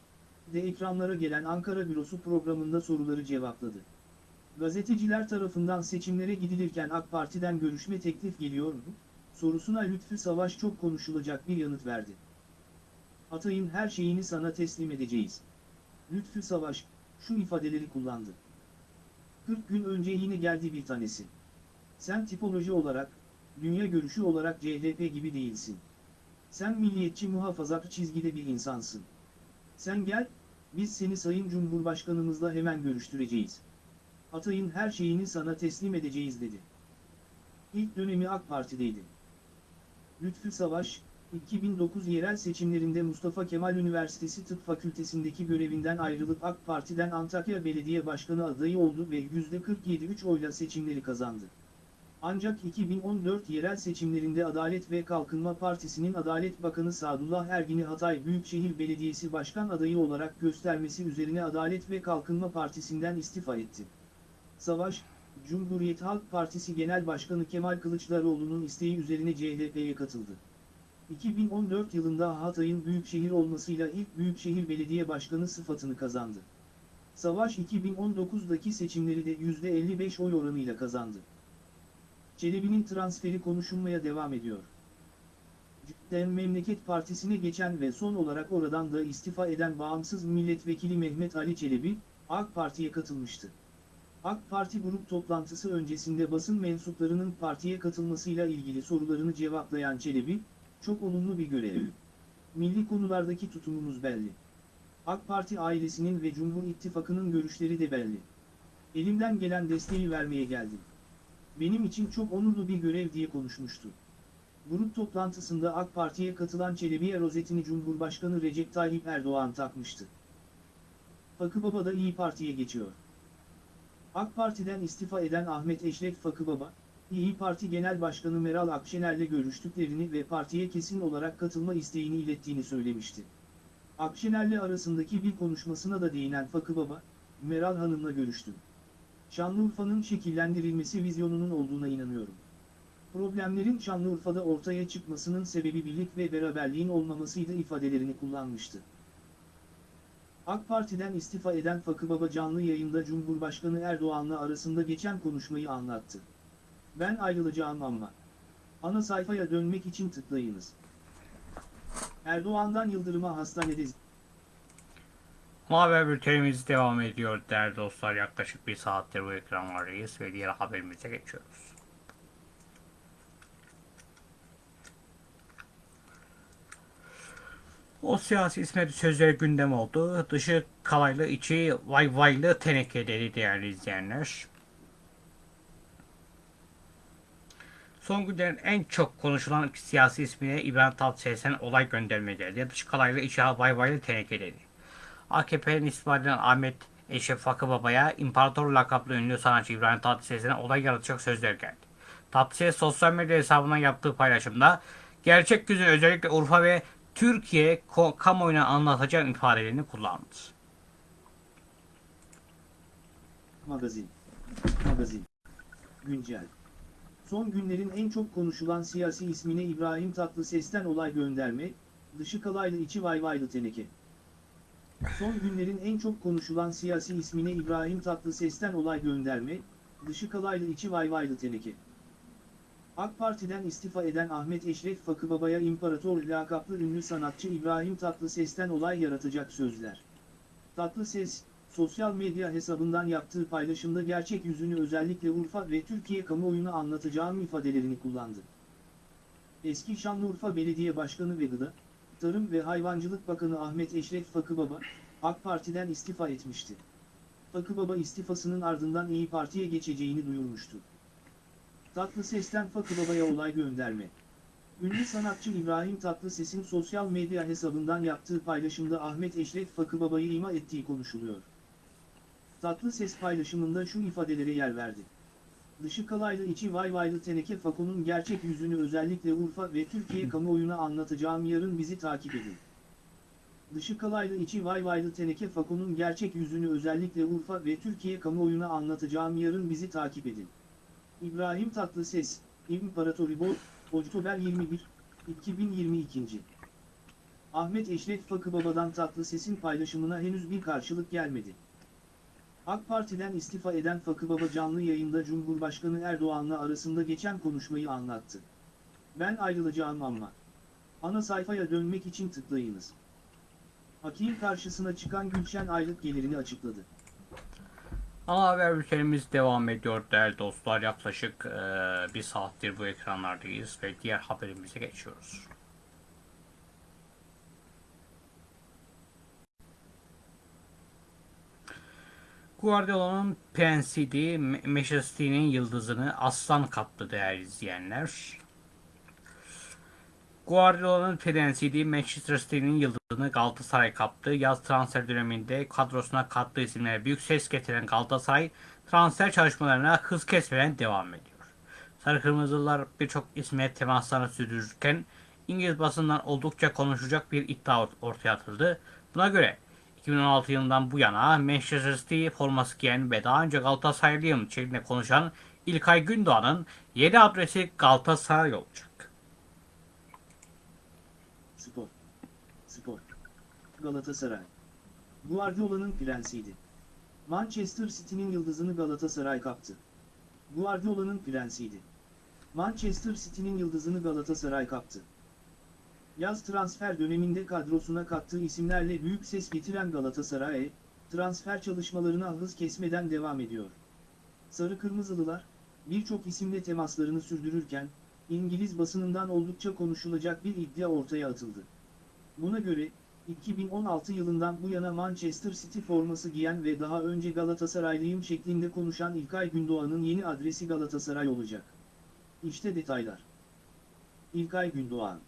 de ekranlara gelen Ankara Bürosu programında soruları cevapladı. Gazeteciler tarafından seçimlere gidilirken AK Parti'den görüşme teklif geliyor mu? Sorusuna Lütfü Savaş çok konuşulacak bir yanıt verdi. Hatay'ın her şeyini sana teslim edeceğiz. Lütfü Savaş, şu ifadeleri kullandı. 40 gün önce yine geldi bir tanesi. Sen tipoloji olarak, dünya görüşü olarak CHP gibi değilsin. Sen milliyetçi muhafazakar çizgide bir insansın. Sen gel, biz seni Sayın Cumhurbaşkanımızla hemen görüştüreceğiz. Hatay'ın her şeyini sana teslim edeceğiz dedi. İlk dönemi AK Parti'deydi. Lütfü Savaş, 2009 yerel seçimlerinde Mustafa Kemal Üniversitesi Tıp Fakültesindeki görevinden ayrılıp AK Parti'den Antakya Belediye Başkanı adayı oldu ve %47,3 oyla seçimleri kazandı. Ancak 2014 yerel seçimlerinde Adalet ve Kalkınma Partisi'nin Adalet Bakanı Sadullah Ergin'i Hatay Büyükşehir Belediyesi Başkan adayı olarak göstermesi üzerine Adalet ve Kalkınma Partisi'nden istifa etti. Savaş, Cumhuriyet Halk Partisi Genel Başkanı Kemal Kılıçdaroğlu'nun isteği üzerine CHP'ye katıldı. 2014 yılında Hatay'ın büyükşehir olmasıyla ilk büyükşehir belediye başkanı sıfatını kazandı. Savaş 2019'daki seçimleri de %55 oy oranıyla kazandı. Çelebi'nin transferi konuşulmaya devam ediyor. Dem Memleket Partisi'ne geçen ve son olarak oradan da istifa eden bağımsız milletvekili Mehmet Ali Çelebi, AK Parti'ye katılmıştı. AK Parti grup toplantısı öncesinde basın mensuplarının partiye katılmasıyla ilgili sorularını cevaplayan Çelebi, çok olumlu bir görev. Milli konulardaki tutumumuz belli. AK Parti ailesinin ve Cumhur İttifakı'nın görüşleri de belli. Elimden gelen desteği vermeye geldim. Benim için çok onurlu bir görev diye konuşmuştu. Grup toplantısında AK Parti'ye katılan Çelebi'ye rozetini Cumhurbaşkanı Recep Tayyip Erdoğan takmıştı. Fakıbaba da İyi Parti'ye geçiyor. AK Parti'den istifa eden Ahmet Eşref Fakıbaba, İyi Parti Genel Başkanı Meral Akşener'le görüştüklerini ve partiye kesin olarak katılma isteğini ilettiğini söylemişti. Akşener'le arasındaki bir konuşmasına da değinen Fakıbaba, Meral Hanım'la görüştüm. Şanlıurfa'nın şekillendirilmesi vizyonunun olduğuna inanıyorum. Problemlerin Şanlıurfa'da ortaya çıkmasının sebebi birlik ve beraberliğin olmamasıydı ifadelerini kullanmıştı. AK Parti'den istifa eden Fakıbaba canlı yayında Cumhurbaşkanı Erdoğan'la arasında geçen konuşmayı anlattı. Ben ayrılacağım ama. Ana sayfaya dönmek için tıklayınız. Erdoğan'dan Yıldırım'a hastanede Haber bültenimiz devam ediyor değerli dostlar. Yaklaşık bir saattir bu ekranlardayız ve diğer haberimize geçiyoruz. O siyasi ismet sözleri gündem oldu. Dışı kalaylı, içi vay vaylı teneke dedi değerli izleyenler. Son günlerin en çok konuşulan siyasi ismine İbrahim Tatlıses'ten olay gönderme geldi. Dış kalaylı, içi vay vaylı teneke dedi. AKP'nin istifa Ahmet Eşref Fakıbaba'ya imparator lakaplı ünlü sanatçı İbrahim Tatlıses'ten olay yaratacak sözler geldi. Tatlıses sosyal medya hesabından yaptığı paylaşımda gerçek yüzü özellikle Urfa ve Türkiye kamuoyuna anlatacağım ifadelerini kullandı. Magazin. Magazin. Güncel. Son günlerin en çok konuşulan siyasi ismine İbrahim Tatlıses'ten olay gönderme, dışı kalaylı içi vayvaylı teneke. Son günlerin en çok konuşulan siyasi ismine İbrahim Tatlıses'ten olay gönderme, dışı kalaylı içi vayvaylı teneke. AK Parti'den istifa eden Ahmet Eşref Fakıbaba'ya imparator lakaplı ünlü sanatçı İbrahim Tatlıses'ten olay yaratacak sözler. Tatlıses, sosyal medya hesabından yaptığı paylaşımda gerçek yüzünü özellikle Urfa ve Türkiye kamuoyuna anlatacağım ifadelerini kullandı. Eski Şanlıurfa Belediye Başkanı ve Gıda, Tarım ve Hayvancılık Bakanı Ahmet Eşref Fakıbaba, AK Parti'den istifa etmişti. Fakıbaba istifasının ardından İyi Parti'ye geçeceğini duyurmuştu. Tatlıses'ten Fakıbaba'ya olay gönderme. Ünlü sanatçı İbrahim Tatlıses'in sosyal medya hesabından yaptığı paylaşımda Ahmet Eşref Fakıbaba'yı ima ettiği konuşuluyor. Tatlıses paylaşımında şu ifadelere yer verdi. Dışı kalaylı içi vay vaylı teneke Fako'nun gerçek yüzünü özellikle Urfa ve Türkiye kamuoyuna anlatacağım yarın bizi takip edin. dışı kalaylı içi vay vaylı teneke Fako'nun gerçek yüzünü özellikle Urfa ve Türkiye kamuoyuna anlatacağım yarın bizi takip edin. İbrahim Tatlıses, İmparatoribol, Oktober 21, 2022. Ahmet Eşref Fakı Baba'dan Tatlıses'in paylaşımına henüz bir karşılık gelmedi. AK Parti'den istifa eden Fakı Baba canlı yayında Cumhurbaşkanı Erdoğan'la arasında geçen konuşmayı anlattı. Ben ayrılacağım ama. Ana sayfaya dönmek için tıklayınız. Hakim karşısına çıkan Gülşen aylık gelirini açıkladı. Ana haber bültenimiz devam ediyor değerli dostlar. Yaklaşık e, bir saattir bu ekranlardayız ve diğer haberimize geçiyoruz. Guardiola'nın prensiydi, Me- Manchester yıldızını aslan kaptı değerli izleyenler. Guardiola'nın prensiydi, Manchester City'nin yıldızını Galatasaray kaptı. Yaz transfer döneminde kadrosuna kattığı isimlere büyük ses getiren Galatasaray transfer çalışmalarına hız kesmeden devam ediyor. Sarı Kırmızılar birçok isme temaslarını sürdürürken İngiliz basından oldukça konuşacak bir iddia ort- ortaya atıldı. Buna göre 2016 yılından bu yana Manchester City forması giyen ve daha önce Galatasaraylıyım şeklinde konuşan İlkay Gündoğan'ın yeni adresi Galatasaray olacak. Spor. Spor. Galatasaray. Guardiola'nın prensiydi. Manchester City'nin yıldızını Galatasaray kaptı. Guardiola'nın prensiydi. Manchester City'nin yıldızını Galatasaray kaptı. Yaz transfer döneminde kadrosuna kattığı isimlerle büyük ses getiren Galatasaray, transfer çalışmalarına hız kesmeden devam ediyor. Sarı Kırmızılılar, birçok isimle temaslarını sürdürürken, İngiliz basınından oldukça konuşulacak bir iddia ortaya atıldı. Buna göre, 2016 yılından bu yana Manchester City forması giyen ve daha önce Galatasaraylıyım şeklinde konuşan İlkay Gündoğan'ın yeni adresi Galatasaray olacak. İşte detaylar. İlkay Gündoğan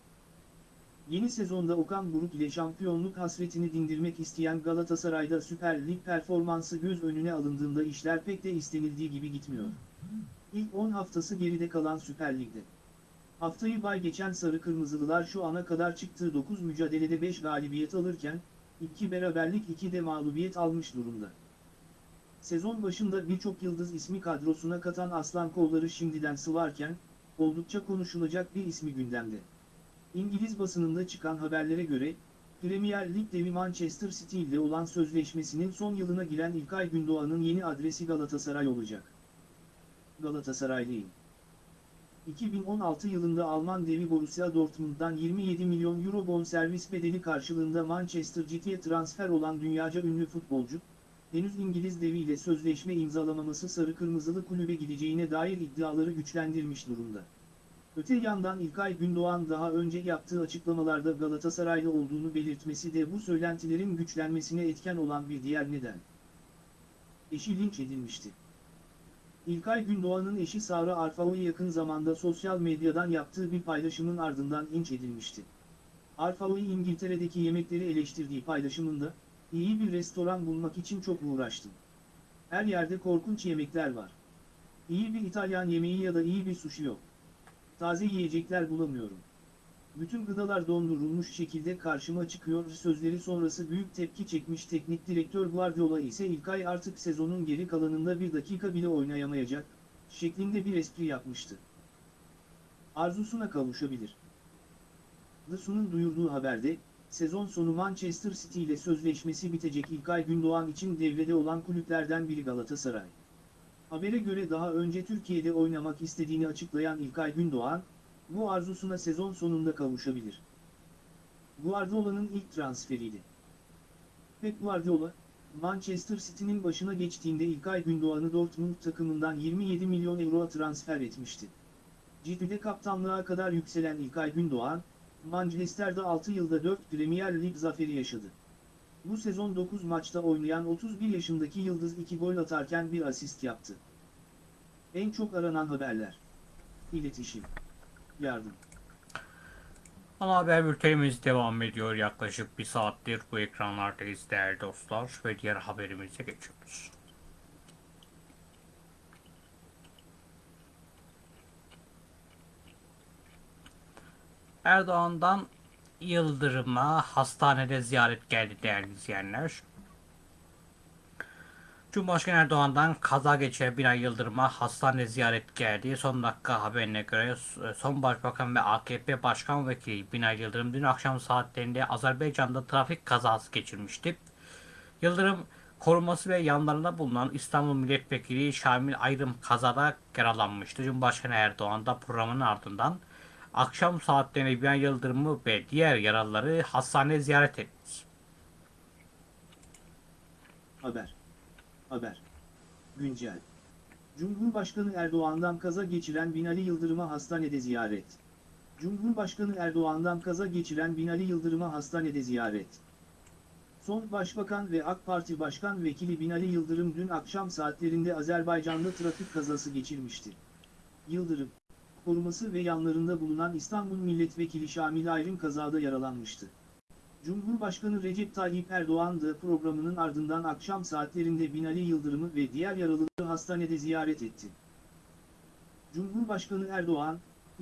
Yeni sezonda Okan Buruk ile şampiyonluk hasretini dindirmek isteyen Galatasaray'da Süper Lig performansı göz önüne alındığında işler pek de istenildiği gibi gitmiyor. İlk 10 haftası geride kalan Süper Lig'de. Haftayı bay geçen Sarı Kırmızılılar şu ana kadar çıktığı 9 mücadelede 5 galibiyet alırken, 2 beraberlik 2 de mağlubiyet almış durumda. Sezon başında birçok yıldız ismi kadrosuna katan Aslan Kolları şimdiden sıvarken, oldukça konuşulacak bir ismi gündemde. İngiliz basınında çıkan haberlere göre, Premier Lig devi Manchester City ile olan sözleşmesinin son yılına giren İlkay Gündoğan'ın yeni adresi Galatasaray olacak. Galatasaraylıyım. 2016 yılında Alman devi Borussia Dortmund'dan 27 milyon euro bonservis bedeli karşılığında Manchester City'ye transfer olan dünyaca ünlü futbolcu, henüz İngiliz deviyle sözleşme imzalamaması sarı kırmızılı kulübe gideceğine dair iddiaları güçlendirmiş durumda. Öte yandan İlkay Gündoğan daha önce yaptığı açıklamalarda Galatasaraylı olduğunu belirtmesi de bu söylentilerin güçlenmesine etken olan bir diğer neden. Eşi linç edilmişti. İlkay Gündoğan'ın eşi Sara Arfao'yu yakın zamanda sosyal medyadan yaptığı bir paylaşımın ardından linç edilmişti. Arfao'yu İngiltere'deki yemekleri eleştirdiği paylaşımında, iyi bir restoran bulmak için çok uğraştım. Her yerde korkunç yemekler var. İyi bir İtalyan yemeği ya da iyi bir sushi yok. Taze yiyecekler bulamıyorum. Bütün gıdalar dondurulmuş şekilde karşıma çıkıyor sözleri sonrası büyük tepki çekmiş teknik direktör Guardiola ise İlkay artık sezonun geri kalanında bir dakika bile oynayamayacak, şeklinde bir espri yapmıştı. Arzusuna kavuşabilir. The duyurduğu haberde, sezon sonu Manchester City ile sözleşmesi bitecek İlkay Gündoğan için devrede olan kulüplerden biri Galatasaray. Habere göre daha önce Türkiye'de oynamak istediğini açıklayan İlkay Gündoğan, bu arzusuna sezon sonunda kavuşabilir. Guardiola'nın ilk transferiydi. Pep Guardiola, Manchester City'nin başına geçtiğinde İlkay Gündoğan'ı Dortmund takımından 27 milyon euroya transfer etmişti. Ciddi'de kaptanlığa kadar yükselen İlkay Gündoğan, Manchester'da 6 yılda 4 Premier Lig zaferi yaşadı. Bu sezon 9 maçta oynayan 31 yaşındaki Yıldız 2 gol atarken bir asist yaptı. En çok aranan haberler. İletişim. Yardım. Ana haber bültenimiz devam ediyor. Yaklaşık bir saattir bu ekranlardayız değerli dostlar ve diğer haberimize geçiyoruz. Erdoğan'dan Yıldırım'a hastanede ziyaret geldi değerli izleyenler. Cumhurbaşkanı Erdoğan'dan kaza geçiren Binali Yıldırım'a hastane ziyaret geldi. Son dakika haberine göre son başbakan ve AKP Başkan Vekili Binali Yıldırım dün akşam saatlerinde Azerbaycan'da trafik kazası geçirmişti. Yıldırım koruması ve yanlarında bulunan İstanbul Milletvekili Şamil Ayrım kazada yaralanmıştı. Cumhurbaşkanı Erdoğan da programın ardından akşam saatlerinde Binali Yıldırım'ı ve diğer yaralıları hastaneye ziyaret etti. Haber. Haber. Güncel. Cumhurbaşkanı Erdoğan'dan kaza geçiren Binali Yıldırım'a hastanede ziyaret. Cumhurbaşkanı Erdoğan'dan kaza geçiren Binali Yıldırım'a hastanede ziyaret. Son Başbakan ve AK Parti Başkan Vekili Binali Yıldırım dün akşam saatlerinde Azerbaycan'da trafik kazası geçirmişti. Yıldırım, koruması ve yanlarında bulunan İstanbul Milletvekili Şamil Ayrım kazada yaralanmıştı. Cumhurbaşkanı Recep Tayyip Erdoğan da programının ardından akşam saatlerinde Binali Yıldırım'ı ve diğer yaralıları hastanede ziyaret etti. Cumhurbaşkanı Erdoğan,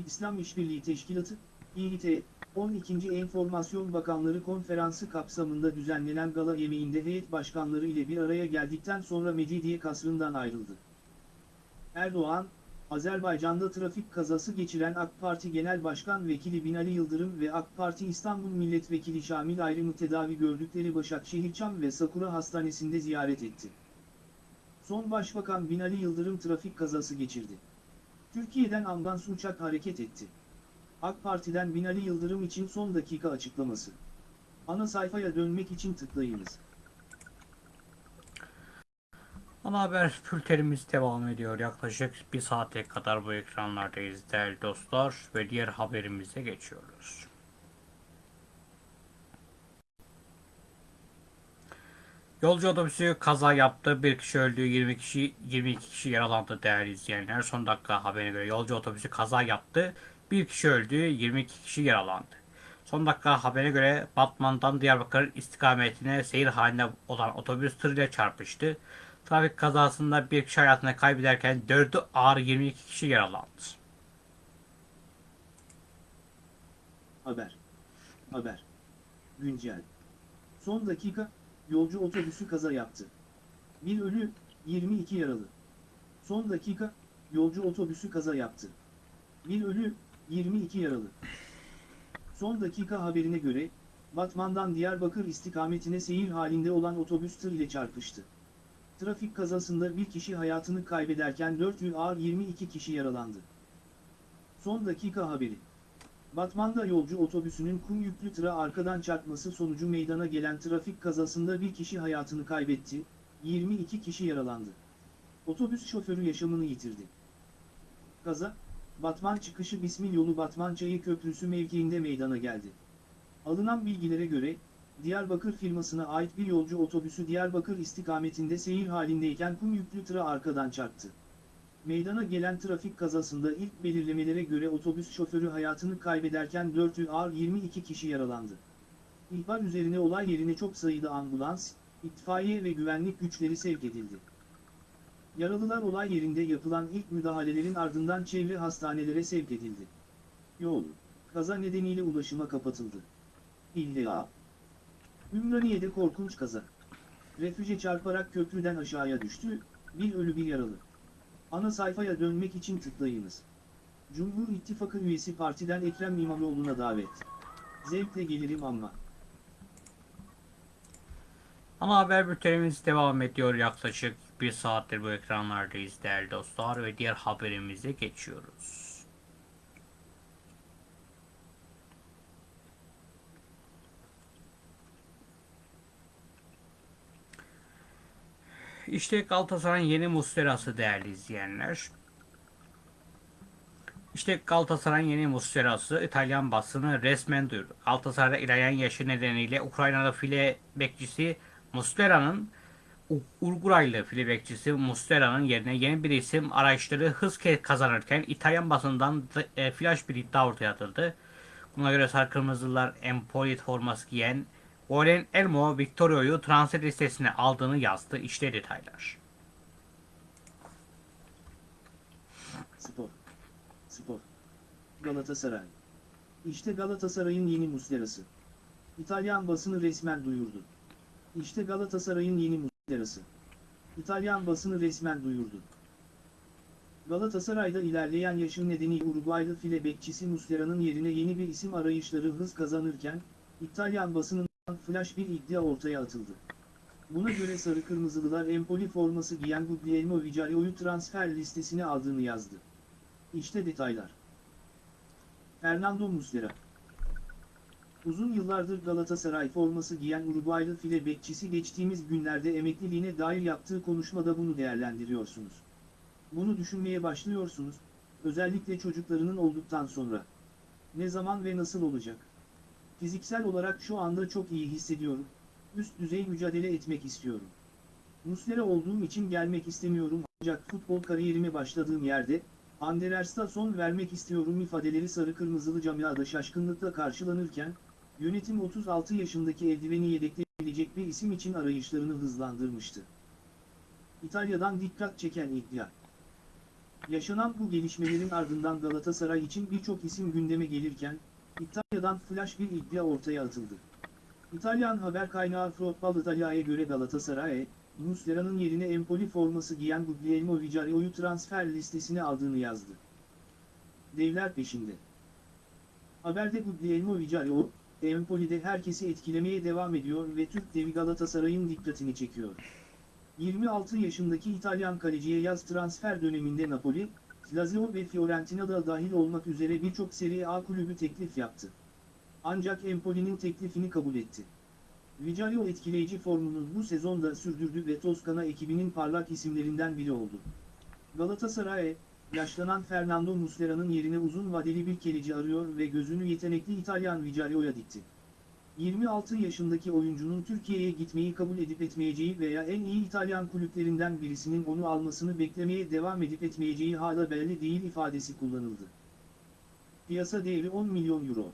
İslam İşbirliği Teşkilatı, İİT, 12. Enformasyon Bakanları Konferansı kapsamında düzenlenen gala yemeğinde heyet başkanları ile bir araya geldikten sonra Mecidiye kasrından ayrıldı. Erdoğan, Azerbaycan'da trafik kazası geçiren AK Parti Genel Başkan Vekili Binali Yıldırım ve AK Parti İstanbul Milletvekili Şamil Ayrım'ı tedavi gördükleri Başakşehir Çam ve Sakura Hastanesi'nde ziyaret etti. Son Başbakan Binali Yıldırım trafik kazası geçirdi. Türkiye'den ambulans uçak hareket etti. AK Parti'den Binali Yıldırım için son dakika açıklaması. Ana sayfaya dönmek için tıklayınız. Ana haber bültenimiz devam ediyor. Yaklaşık bir saate kadar bu ekranlardayız değerli dostlar ve diğer haberimize geçiyoruz. Yolcu otobüsü kaza yaptı. Bir kişi öldü, 20 kişi 22 kişi yaralandı değerli izleyenler. Son dakika haberine göre yolcu otobüsü kaza yaptı. Bir kişi öldü, 22 kişi yaralandı. Son dakika haberine göre Batman'dan Diyarbakır istikametine seyir halinde olan otobüs tırıyla çarpıştı. Trafik kazasında bir kişi hayatını kaybederken 4'ü ağır 22 kişi yaralandı. Haber. Haber. Güncel. Son dakika, yolcu otobüsü kaza yaptı. Bir ölü, 22 yaralı. Son dakika, yolcu otobüsü kaza yaptı. Bir ölü, 22 yaralı. Son dakika haberine göre, Batman'dan Diyarbakır istikametine seyir halinde olan otobüs tır ile çarpıştı. Trafik kazasında bir kişi hayatını kaybederken 4 ağır 22 kişi yaralandı. Son dakika haberi. Batman'da yolcu otobüsünün kum yüklü tıra arkadan çarpması sonucu meydana gelen trafik kazasında bir kişi hayatını kaybetti, 22 kişi yaralandı. Otobüs şoförü yaşamını yitirdi. Kaza, Batman çıkışı Bismil yolu Batman Çayı Köprüsü mevkiinde meydana geldi. Alınan bilgilere göre, Diyarbakır firmasına ait bir yolcu otobüsü Diyarbakır istikametinde seyir halindeyken kum yüklü tıra arkadan çarptı. Meydana gelen trafik kazasında ilk belirlemelere göre otobüs şoförü hayatını kaybederken 4'ü ağır 22 kişi yaralandı. İhbar üzerine olay yerine çok sayıda ambulans, itfaiye ve güvenlik güçleri sevk edildi. Yaralılar olay yerinde yapılan ilk müdahalelerin ardından çevre hastanelere sevk edildi. Yol, kaza nedeniyle ulaşıma kapatıldı. İlla. Ümraniye'de korkunç kaza. Refüje çarparak köprüden aşağıya düştü, bir ölü bir yaralı. Ana sayfaya dönmek için tıklayınız. Cumhur İttifakı üyesi partiden Ekrem İmamoğlu'na davet. Zevkle gelirim ama. Ana haber bültenimiz devam ediyor. Yaklaşık bir saattir bu ekranlardayız değerli dostlar ve diğer haberimize geçiyoruz. İşte Galatasaray'ın yeni Muslera'sı değerli izleyenler. İşte Galatasaray'ın yeni Muslera'sı İtalyan basını resmen duyurdu. Galatasaray'da ilerleyen yaşı nedeniyle Ukrayna'da file bekçisi Muslera'nın Uruguaylı file bekçisi Muslera'nın yerine yeni bir isim arayışları hız kazanırken İtalyan basından e, flash bir iddia ortaya atıldı. Buna göre Sarı Kırmızılar Empolit forması giyen Olen Elmo Victorio'yu transfer listesine aldığını yazdı. İşte detaylar. Spor. Spor. Galatasaray. İşte Galatasaray'ın yeni Muslera'sı. İtalyan basını resmen duyurdu. İşte Galatasaray'ın yeni Muslera'sı. İtalyan basını resmen duyurdu. Galatasaray'da ilerleyen yaşı nedeniyle Uruguaylı file bekçisi Muslera'nın yerine yeni bir isim arayışları hız kazanırken, İtalyan basınından flash bir iddia ortaya atıldı. Buna göre Sarı Kırmızılılar Empoli forması giyen Guglielmo Vicario'yu transfer listesine aldığını yazdı. İşte detaylar. Fernando Muslera Uzun yıllardır Galatasaray forması giyen Uruguaylı file bekçisi geçtiğimiz günlerde emekliliğine dair yaptığı konuşmada bunu değerlendiriyorsunuz. Bunu düşünmeye başlıyorsunuz, özellikle çocuklarının olduktan sonra. Ne zaman ve nasıl olacak? Fiziksel olarak şu anda çok iyi hissediyorum, üst düzey mücadele etmek istiyorum. Muslera olduğum için gelmek istemiyorum ancak futbol kariyerime başladığım yerde, Anderlecht'a son vermek istiyorum ifadeleri sarı kırmızılı camiada şaşkınlıkla karşılanırken, yönetim 36 yaşındaki eldiveni yedekleyebilecek bir isim için arayışlarını hızlandırmıştı. İtalya'dan dikkat çeken iddia. Yaşanan bu gelişmelerin ardından Galatasaray için birçok isim gündeme gelirken, İtalya'dan flash bir iddia ortaya atıldı. İtalyan haber kaynağı Football Italia'ya göre Galatasaray, Muslera'nın yerine Empoli forması giyen Guglielmo Vicario'yu transfer listesine aldığını yazdı. Devler peşinde. Haberde Guglielmo Vicario, Empoli'de herkesi etkilemeye devam ediyor ve Türk devi Galatasaray'ın dikkatini çekiyor. 26 yaşındaki İtalyan kaleciye yaz transfer döneminde Napoli, Lazio ve Fiorentina da dahil olmak üzere birçok Serie A kulübü teklif yaptı. Ancak Empoli'nin teklifini kabul etti. Vicario etkileyici formunu bu sezonda sürdürdü ve Toskana ekibinin parlak isimlerinden biri oldu. Galatasaray, yaşlanan Fernando Muslera'nın yerine uzun vadeli bir kaleci arıyor ve gözünü yetenekli İtalyan Vicario'ya dikti. 26 yaşındaki oyuncunun Türkiye'ye gitmeyi kabul edip etmeyeceği veya en iyi İtalyan kulüplerinden birisinin onu almasını beklemeye devam edip etmeyeceği hala belli değil ifadesi kullanıldı. Piyasa değeri 10 milyon euro.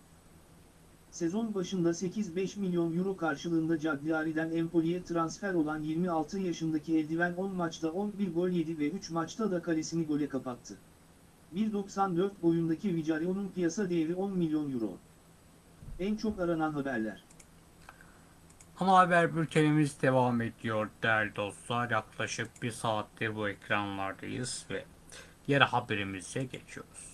Sezon başında 8-5 milyon euro karşılığında Cagliari'den Empoli'ye transfer olan 26 yaşındaki eldiven 10 maçta 11 gol yedi ve 3 maçta da kalesini gole kapattı. 1.94 boyundaki Vicario'nun piyasa değeri 10 milyon euro. En çok aranan haberler. Ana haber bültenimiz devam ediyor değerli dostlar. Yaklaşık bir saattir bu ekranlardayız ve diğer haberimize geçiyoruz.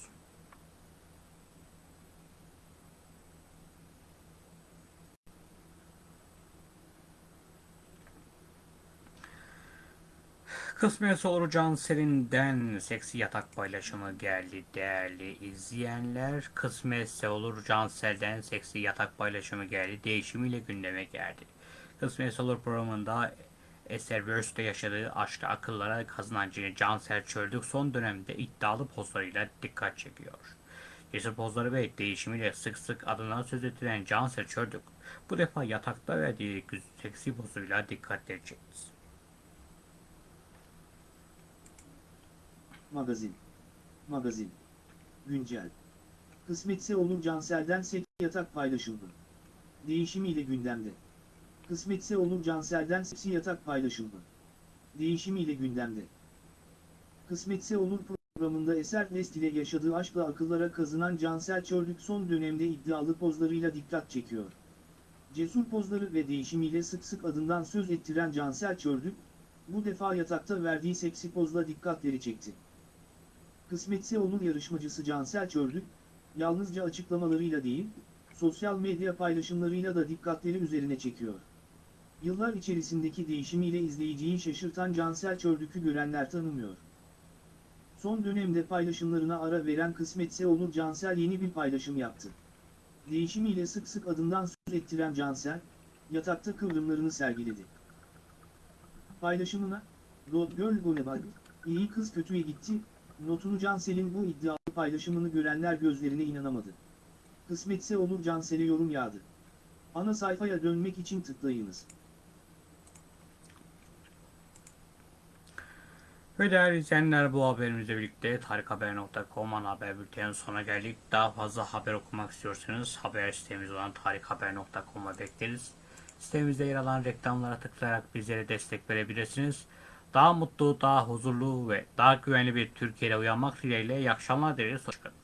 Kısmetse olur Cansel'inden seksi yatak paylaşımı geldi değerli izleyenler. Kısmetse olur Cansel'den seksi yatak paylaşımı geldi. Değişimiyle gündeme geldi. Kısmetse olur programında Eser Verse'de yaşadığı aşkı akıllara kazanan Cansel Çöldük son dönemde iddialı pozlarıyla dikkat çekiyor. Cesur pozları ve değişimiyle sık sık adından söz ettiren Cansel Çöldük bu defa yatakta verdiği seksi pozuyla dikkatleri çekti. Magazin. Magazin. Güncel. Kısmetse olur Cansel'den seksi yatak paylaşıldı. Değişimiyle gündemde. Kısmetse olur Cansel'den seksi yatak paylaşıldı. Değişimiyle gündemde. Kısmetse olur programında Eser Nest ile yaşadığı aşkla akıllara kazınan Cansel Çördük son dönemde iddialı pozlarıyla dikkat çekiyor. Cesur pozları ve değişimiyle sık sık adından söz ettiren Cansel Çördük, bu defa yatakta verdiği seksi pozla dikkatleri çekti. Kısmetse olur yarışmacısı Cansel Çördük, yalnızca açıklamalarıyla değil, sosyal medya paylaşımlarıyla da dikkatleri üzerine çekiyor. Yıllar içerisindeki değişimiyle izleyiciyi şaşırtan Cansel Çördük'ü görenler tanımıyor. Son dönemde paylaşımlarına ara veren Kısmetse olur Cansel yeni bir paylaşım yaptı. Değişimiyle sık sık adından söz ettiren Cansel, yatakta kıvrımlarını sergiledi. Paylaşımına, Road Girl Gone Bad, iyi kız kötüye gitti, notunu Cansel'in bu iddialı paylaşımını görenler gözlerine inanamadı. Kısmetse olur Cansel'e yorum yağdı. Ana sayfaya dönmek için tıklayınız. Ve değerli izleyenler bu haberimizle birlikte tarikhaber.com ana haber bültenin sonuna geldik. Daha fazla haber okumak istiyorsanız haber sitemiz olan tarikhaber.com'a bekleriz. Sitemizde yer alan reklamlara tıklayarak bizlere destek verebilirsiniz. Daha mutlu, daha huzurlu ve daha güvenli bir Türkiye'de uyanmak dileğiyle iyi akşamlar dileriz. Hoşçakalın.